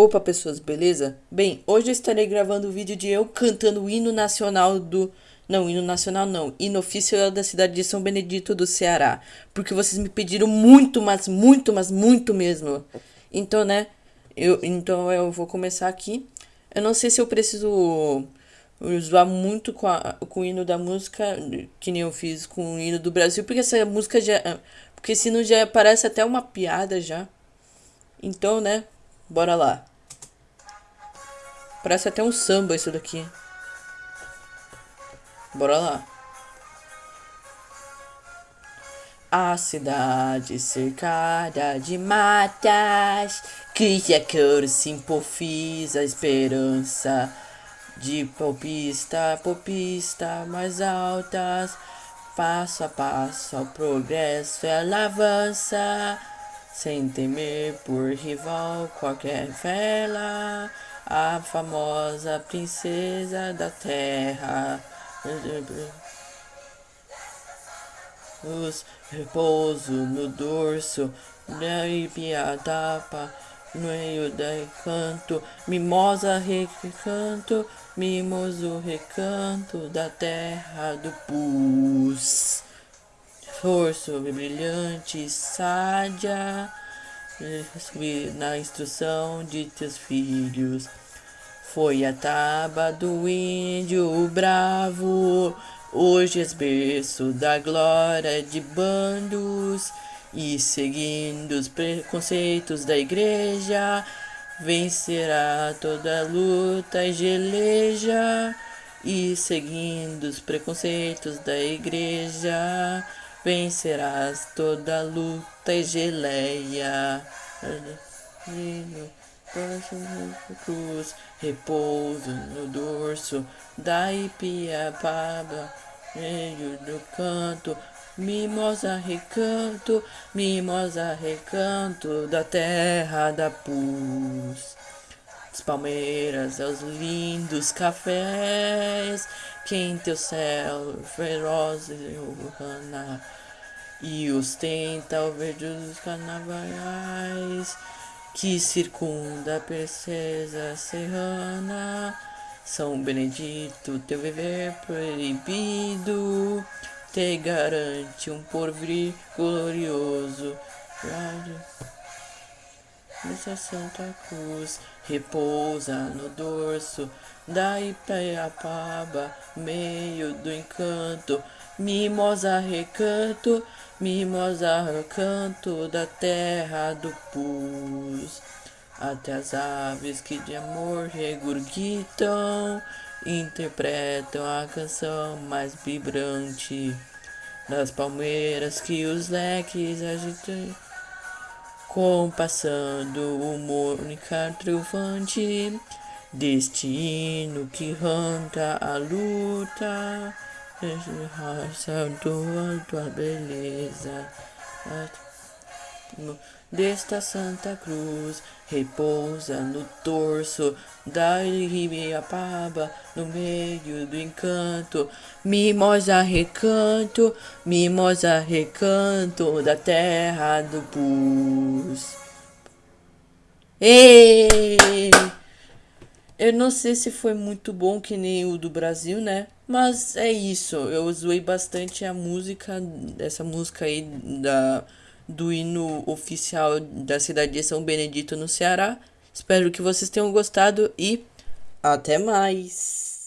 Opa pessoas, beleza? Bem, hoje eu estarei gravando o vídeo de eu cantando o hino nacional do... Não, hino nacional não, hino oficial da cidade de São Benedito do Ceará. Porque vocês me pediram muito, mas muito, mas muito mesmo. Então, né, eu, então eu vou começar aqui. Eu não sei se eu preciso usar muito com, a, com o hino da música, que nem eu fiz com o hino do Brasil, porque essa música já... Porque senão já parece até uma piada já. Então, né, bora lá. Parece até um samba isso daqui. Bora lá. A cidade cercada de matas Cria cor, simpofisa esperança De popista, popista mais altas Passo a passo ao progresso ela avança Sem temer por rival qualquer vela a famosa princesa da terra. Os repouso no dorso, da tapa, no meio da recanto, mimosa recanto, mimoso recanto da terra do pus. Forço brilhante, sádia, na instrução de teus filhos. Foi a taba do índio bravo, hoje és berço da glória de bandos, e seguindo os preconceitos da igreja, vencerá toda luta e geleja, e seguindo os preconceitos da igreja, vencerás toda luta e geleia. Cruz, repouso no dorso da Ipiapaba, meio do canto, mimosa recanto, mimosa recanto da terra da pus. As palmeiras aos lindos cafés, quente o céu feroz e urbana, e ostenta o verde dos carnavais, que circunda a princesa serrana. São Benedito, teu viver proibido, te garante um porvir glorioso. Nessa Santa Cruz repousa no dorso da Ipaiapaba, meio do encanto, mimosa recanto, mimosa recanto da terra do pus. Até as aves que de amor regurgitam, interpretam a canção mais vibrante das palmeiras que os leques agitam compassando o mônica triunfante, destino que arranca a luta, raça tua, tua beleza. Desta Santa Cruz repousa no torso da Ribiapaba, no meio do encanto, mimosa recanto, mimosa recanto da terra do pus. Ei! Eu não sei se foi muito bom que nem o do Brasil, né? Mas é isso, eu zoei bastante a música, essa música aí da do hino oficial da cidade de São Benedito, no Ceará. Espero que vocês tenham gostado e até mais!